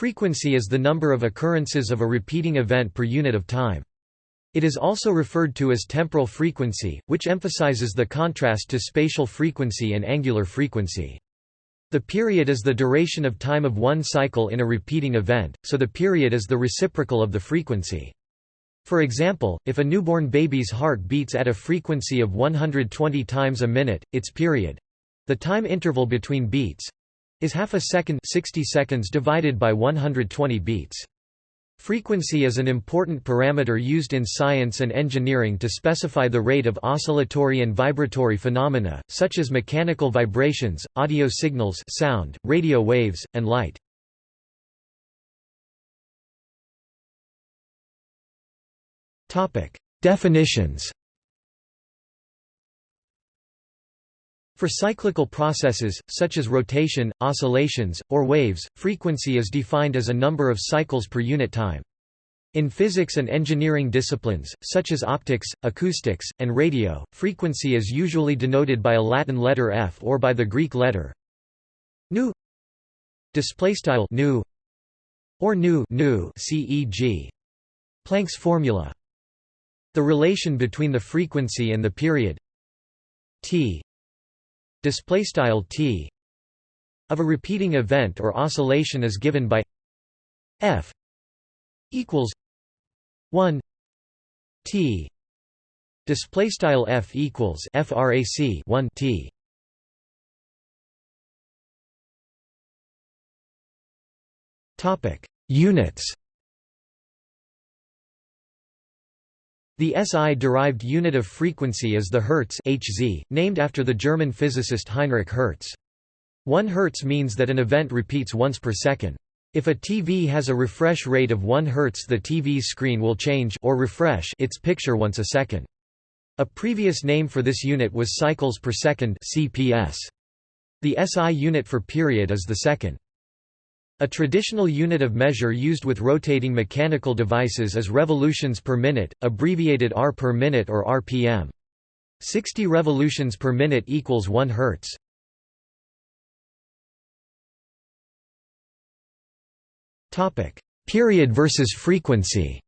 Frequency is the number of occurrences of a repeating event per unit of time. It is also referred to as temporal frequency, which emphasizes the contrast to spatial frequency and angular frequency. The period is the duration of time of one cycle in a repeating event, so the period is the reciprocal of the frequency. For example, if a newborn baby's heart beats at a frequency of 120 times a minute, its period—the time interval between beats—is half a second 60 seconds divided by 120 beats. Frequency is an important parameter used in science and engineering to specify the rate of oscillatory and vibratory phenomena, such as mechanical vibrations, audio signals sound, radio waves, and light. Definitions For cyclical processes, such as rotation, oscillations, or waves, frequency is defined as a number of cycles per unit time. In physics and engineering disciplines, such as optics, acoustics, and radio, frequency is usually denoted by a Latin letter f or by the Greek letter nu nu or nu nu ceg Planck's formula the relation between the frequency and the period t display style t of a repeating event or oscillation is given by f equals 1 t. Display style f equals frac 1 t. Topic units The SI-derived unit of frequency is the Hertz Hz, named after the German physicist Heinrich Hertz. 1 Hertz means that an event repeats once per second. If a TV has a refresh rate of 1 Hz the TV screen will change or refresh its picture once a second. A previous name for this unit was cycles per second CPS. The SI unit for period is the second. A traditional unit of measure used with rotating mechanical devices is revolutions per minute, abbreviated R per minute or RPM. 60 revolutions per minute equals 1 Hz. Topic: Period versus frequency.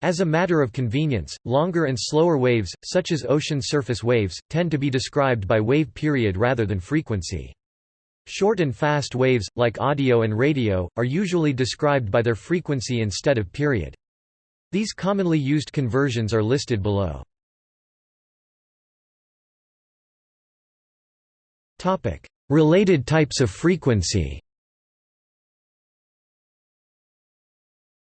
As a matter of convenience, longer and slower waves, such as ocean surface waves, tend to be described by wave period rather than frequency. Short and fast waves, like audio and radio, are usually described by their frequency instead of period. These commonly used conversions are listed below. Related types of frequency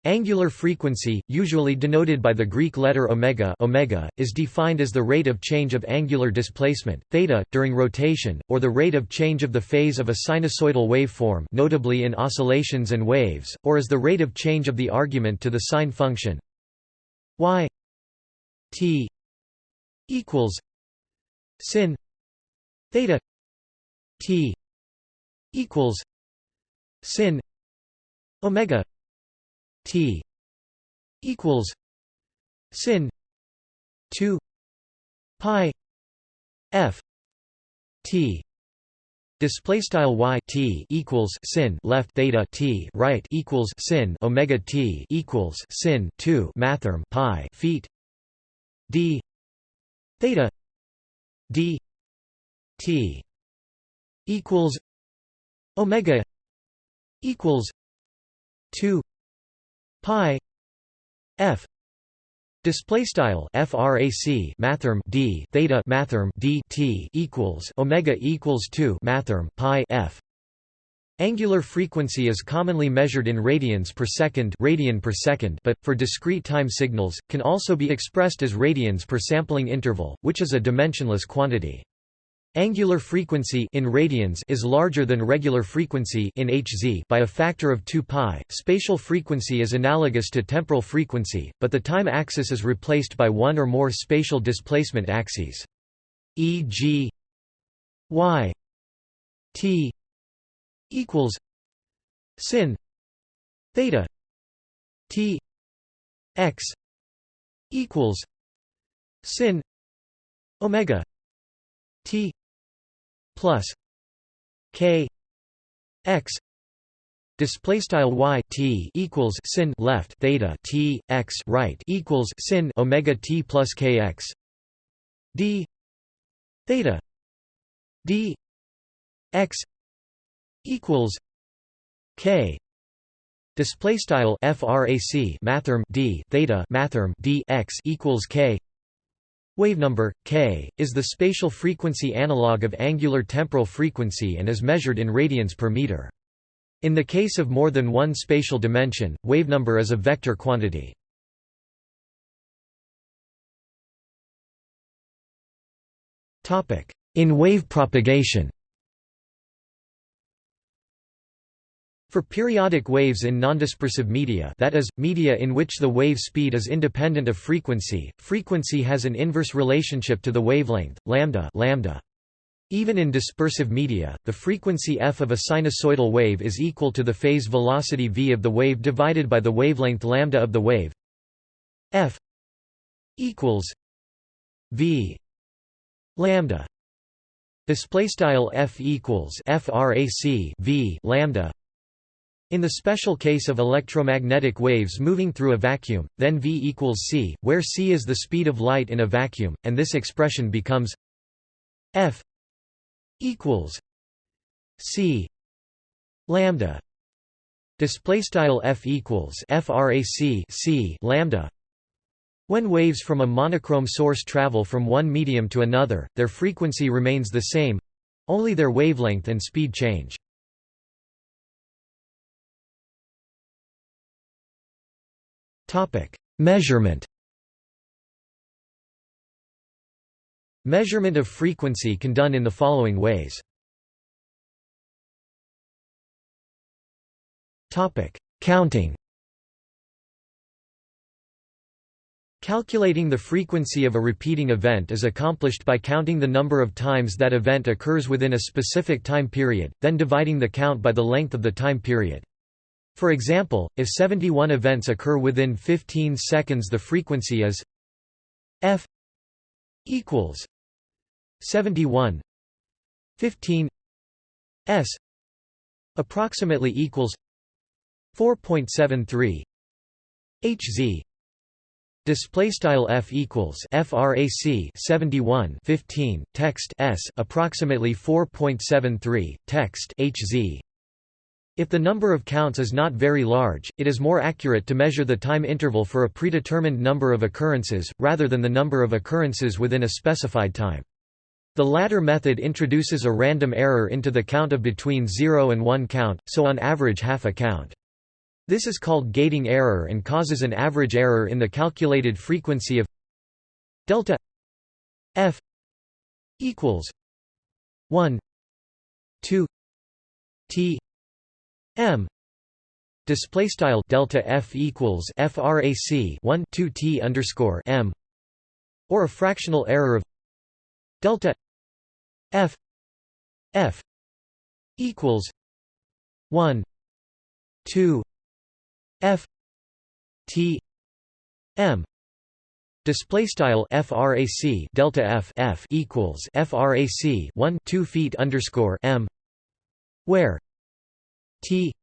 Angular frequency, usually denoted by the Greek letter omega, omega is defined as the rate of change of angular displacement, theta, during rotation, or the rate of change of the phase of a sinusoidal waveform notably in oscillations and waves, or as the rate of change of the argument to the sine function y t equals sin theta t equals sin omega T equals sin 2 pi f T. Display style y t equals sin left theta t right equals sin omega t equals sin 2 mathrm pi feet d theta d t equals omega equals 2 pi f display style frac mathrm d theta mathrm d t equals omega equals 2 mathrm pi f Angular frequency is commonly measured in radians per second, radian per second but, for discrete time signals, can also be expressed as radians per sampling interval, which is a dimensionless quantity. Angular frequency in radians is larger than regular frequency in Hz by a factor of 2 pi. Spatial frequency is analogous to temporal frequency, but the time axis is replaced by one or more spatial displacement axes. E.g. y t equals sin theta t x equals sin omega t plus k x display style y t equals sin left theta t x right equals sin omega t plus k x d theta d x equals k display style frac mathrm d theta mathrm d x equals k Wavenumber, k, is the spatial frequency analog of angular temporal frequency and is measured in radians per meter. In the case of more than one spatial dimension, wavenumber is a vector quantity. In wave propagation For periodic waves in nondispersive media that is, media in which the wave speed is independent of frequency, frequency has an inverse relationship to the wavelength, lambda, lambda. Even in dispersive media, the frequency f of a sinusoidal wave is equal to the phase velocity v of the wave divided by the wavelength lambda of the wave. F equals v lambda. Display style f equals frac v lambda in the special case of electromagnetic waves moving through a vacuum, then v equals c, where c is the speed of light in a vacuum, and this expression becomes f equals c lambda. Display style f equals frac c lambda. When waves from a monochrome source travel from one medium to another their frequency remains the same only their wavelength and speed change Measurement Measurement of frequency can done in the following ways. Topic: Counting Calculating the frequency of a repeating event is accomplished by counting the number of times that event occurs within a specific time period, then dividing the count by the length of the time period. For example, if 71 events occur within 15 seconds the frequency is f equals 71 15 s approximately equals 4.73 hz display style f equals frac 71 15 text s approximately 4.73 text hz if the number of counts is not very large, it is more accurate to measure the time interval for a predetermined number of occurrences, rather than the number of occurrences within a specified time. The latter method introduces a random error into the count of between 0 and 1 count, so on average half a count. This is called gating error and causes an average error in the calculated frequency of delta f equals 1 2 t m. Display style delta f equals frac 1 2 t underscore m. Or a fractional error of delta f f equals 1 2 f t m. Display style frac delta f f equals frac 1 2 feet underscore m, where T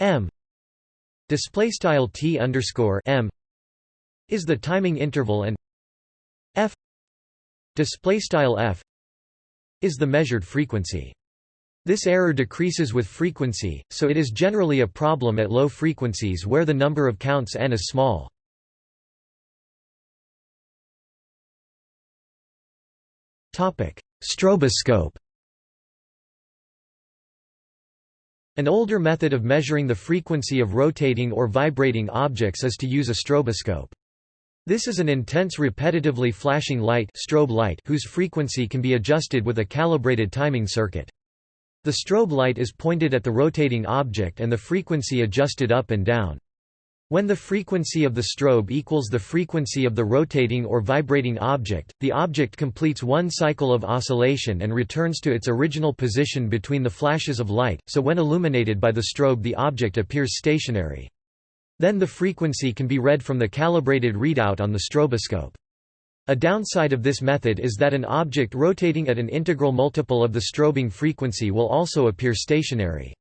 M display style T underscore M is the timing interval and F display style F is the measured frequency. This error decreases with frequency, so it is generally a problem at low frequencies where the number of counts n is small. Stroboscope An older method of measuring the frequency of rotating or vibrating objects is to use a stroboscope. This is an intense repetitively flashing light, strobe light whose frequency can be adjusted with a calibrated timing circuit. The strobe light is pointed at the rotating object and the frequency adjusted up and down. When the frequency of the strobe equals the frequency of the rotating or vibrating object, the object completes one cycle of oscillation and returns to its original position between the flashes of light, so when illuminated by the strobe the object appears stationary. Then the frequency can be read from the calibrated readout on the stroboscope. A downside of this method is that an object rotating at an integral multiple of the strobing frequency will also appear stationary.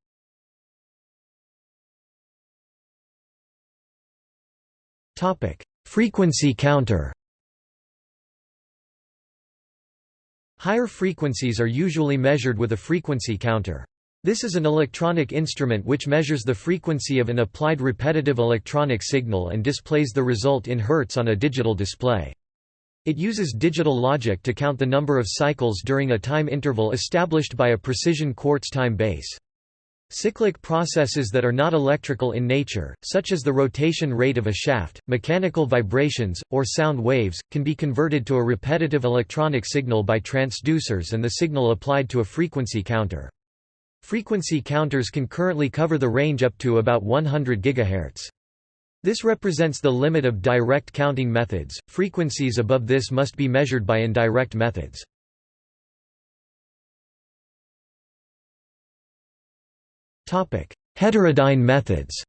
Frequency counter Higher frequencies are usually measured with a frequency counter. This is an electronic instrument which measures the frequency of an applied repetitive electronic signal and displays the result in Hertz on a digital display. It uses digital logic to count the number of cycles during a time interval established by a precision quartz time base. Cyclic processes that are not electrical in nature, such as the rotation rate of a shaft, mechanical vibrations, or sound waves, can be converted to a repetitive electronic signal by transducers and the signal applied to a frequency counter. Frequency counters can currently cover the range up to about 100 GHz. This represents the limit of direct counting methods, frequencies above this must be measured by indirect methods. Heterodyne methods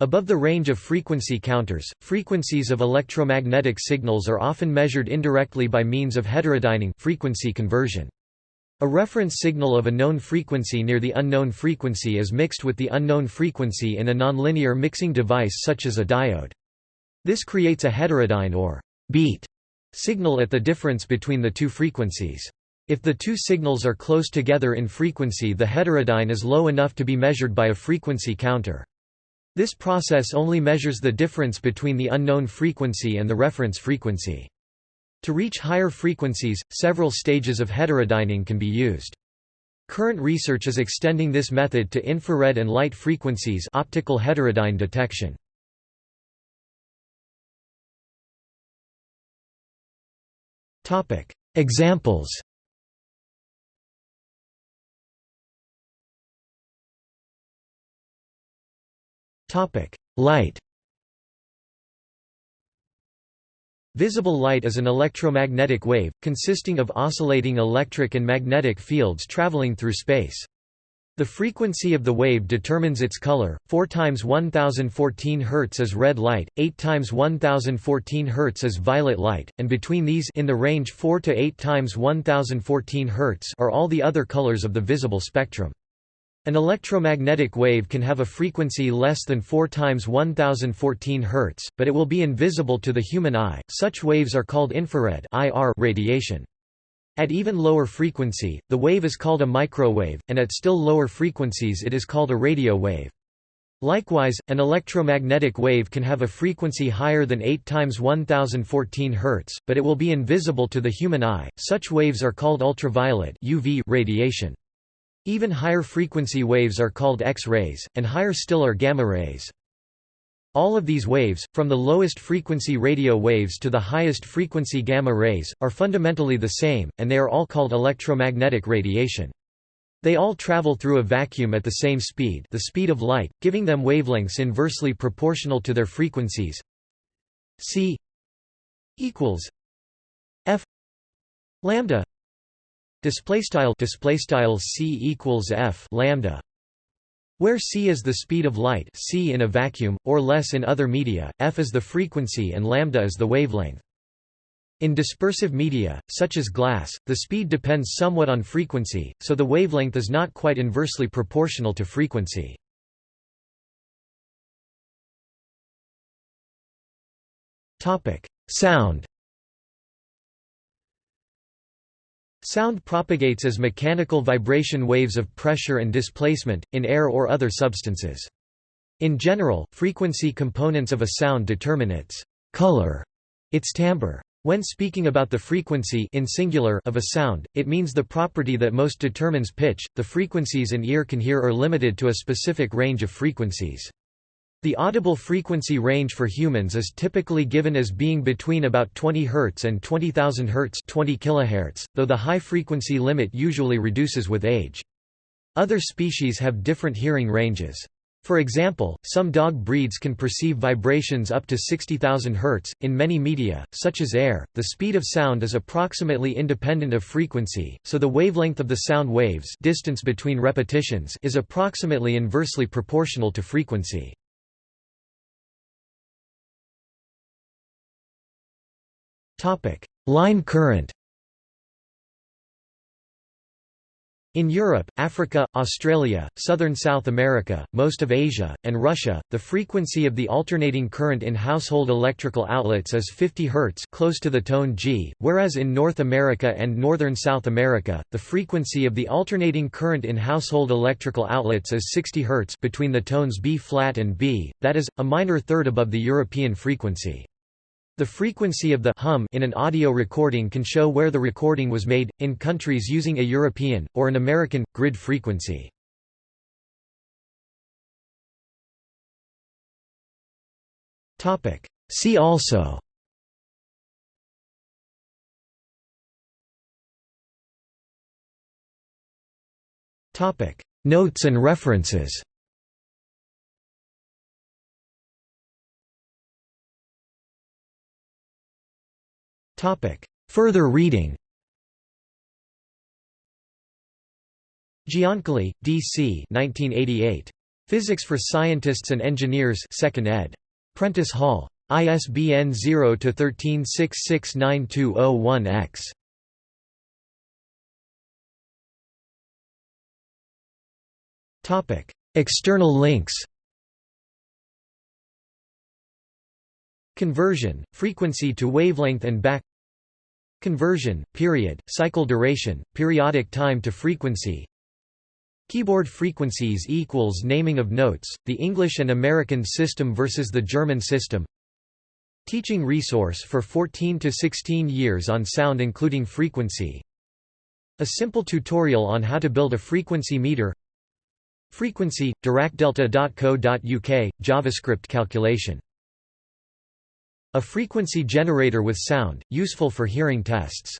Above the range of frequency counters, frequencies of electromagnetic signals are often measured indirectly by means of heterodyning frequency conversion. A reference signal of a known frequency near the unknown frequency is mixed with the unknown frequency in a nonlinear mixing device such as a diode. This creates a heterodyne or beat signal at the difference between the two frequencies. If the two signals are close together in frequency the heterodyne is low enough to be measured by a frequency counter. This process only measures the difference between the unknown frequency and the reference frequency. To reach higher frequencies, several stages of heterodyning can be used. Current research is extending this method to infrared and light frequencies optical heterodyne detection. Examples Light Visible light is an electromagnetic wave, consisting of oscillating electric and magnetic fields traveling through space. The frequency of the wave determines its color. 4 times 1014 Hz is red light, 8 times 1014 Hz is violet light, and between these in the range 4 to 8 times 1014 Hz are all the other colors of the visible spectrum. An electromagnetic wave can have a frequency less than 4 times 1014 Hz, but it will be invisible to the human eye. Such waves are called infrared (IR) radiation. At even lower frequency, the wave is called a microwave, and at still lower frequencies it is called a radio wave. Likewise, an electromagnetic wave can have a frequency higher than 8 times 1014 Hz, but it will be invisible to the human eye. Such waves are called ultraviolet UV radiation. Even higher frequency waves are called X-rays, and higher still are gamma rays. All of these waves, from the lowest frequency radio waves to the highest frequency gamma rays, are fundamentally the same, and they are all called electromagnetic radiation. They all travel through a vacuum at the same speed the speed of light, giving them wavelengths inversely proportional to their frequencies c equals f lambda Display style display style c equals f lambda, where c is the speed of light, c in a vacuum or less in other media, f is the frequency, and lambda is the wavelength. In dispersive media, such as glass, the speed depends somewhat on frequency, so the wavelength is not quite inversely proportional to frequency. topic Sound Sound propagates as mechanical vibration waves of pressure and displacement, in air or other substances. In general, frequency components of a sound determine its color, its timbre. When speaking about the frequency in singular of a sound, it means the property that most determines pitch. The frequencies an ear can hear are limited to a specific range of frequencies. The audible frequency range for humans is typically given as being between about 20 Hz and 20,000 Hz 20 kHz, though the high frequency limit usually reduces with age. Other species have different hearing ranges. For example, some dog breeds can perceive vibrations up to 60,000 Hz. In many media, such as air, the speed of sound is approximately independent of frequency, so the wavelength of the sound waves distance between repetitions is approximately inversely proportional to frequency. Line current In Europe, Africa, Australia, southern South America, most of Asia, and Russia, the frequency of the alternating current in household electrical outlets is 50 Hz close to the tone G, whereas in North America and northern South America, the frequency of the alternating current in household electrical outlets is 60 Hz between the tones B flat and B, that is, a minor third above the European frequency. The frequency of the hum in an audio recording can show where the recording was made, in countries using a European, or an American, grid frequency. See also Notes and references Further reading Giancoli, D.C. 1988. Physics for Scientists and Engineers 2nd ed. Prentice Hall. ISBN 0-13669201-X. External links Conversion, frequency to wavelength and back Conversion, period, cycle duration, periodic time to frequency Keyboard frequencies equals naming of notes, the English and American system versus the German system Teaching resource for 14 to 16 years on sound including frequency A simple tutorial on how to build a frequency meter Frequency, diracdelta.co.uk, JavaScript calculation a frequency generator with sound, useful for hearing tests.